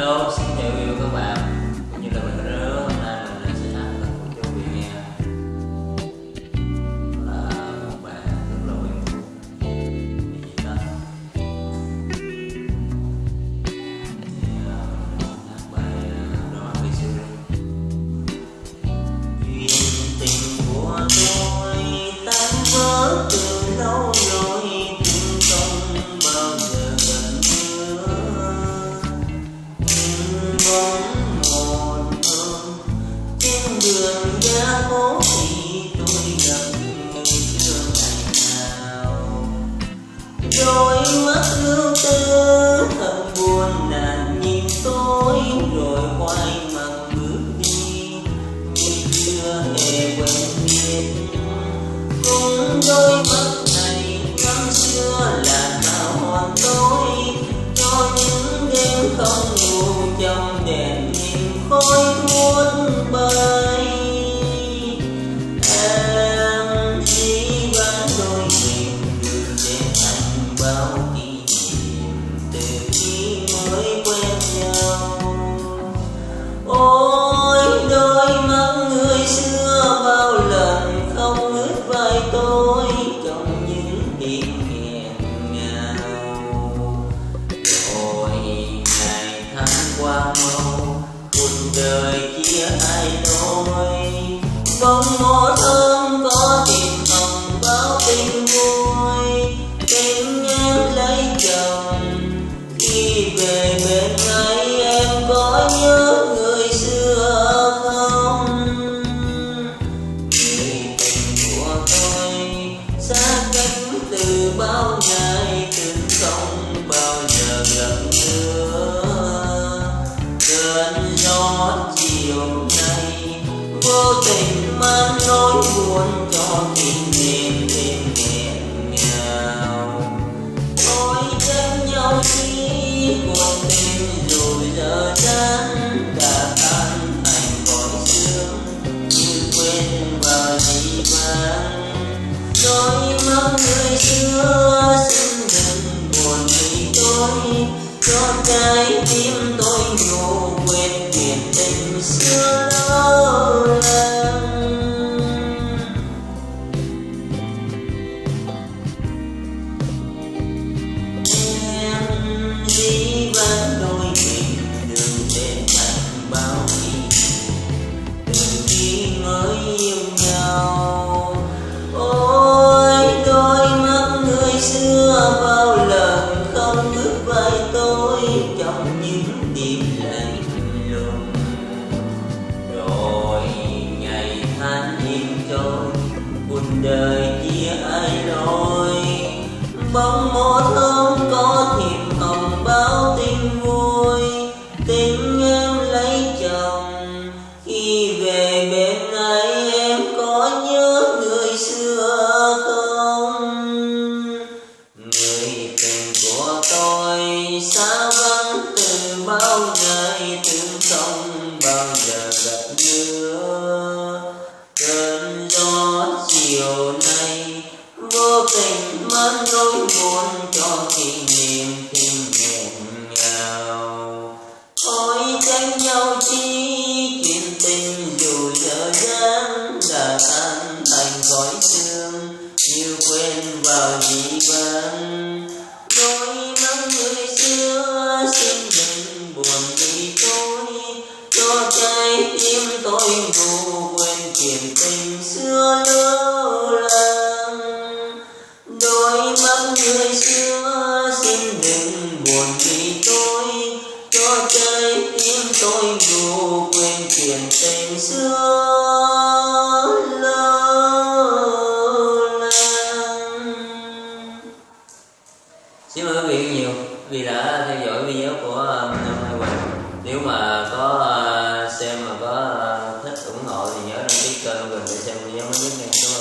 Hello, xin chào yêu các bạn. Đôi mắt lưu tư thật buồn nản nhìn tôi Rồi quay mặt bước đi Như chưa hề quen biết Cùng đôi mắt này năm xưa là tao hoàn tối Cho những đêm không ngủ trong đèn nhìn khói thuốc cách từ bao ngày từng không bao giờ gặp nữa cơn gió chiều nay vô tình mang nỗi buồn cho kỷ em thêm nghẹn ngào Thôi trách nhau chi cuộc tình rồi giờ chán xưa xin đừng buồn vì tôi cho trái tim tôi ngủ quên chuyện tình xưa lâu lăng em đi bán đôi mình đường đến thành bao chưa bao lần không bước vai tôi trong những đêm lạnh lùng. Rồi ngày tháng im trôi, buồn đời chia ai đôi. Ngày từng bao giờ gặp nữa cơn gió chiều nay vô tình mất nỗi buồn cho kỷ niệm tim nghẹn ngào ôi tránh nhau chi chuyện tình dù giờ dáng đã tan thành khói sương như quên vào dĩ vãng xưa lơ làng đôi mắt người xưa xin đừng buồn vì tôi cho trái tim tôi dù quên chuyện tình xưa lơ làng xin mời quý vị nhiều vì đã theo dõi video của Nam Hai Hoàng nếu mà Đăng ký kênh và nhận được nhiều thông tin liên lạc.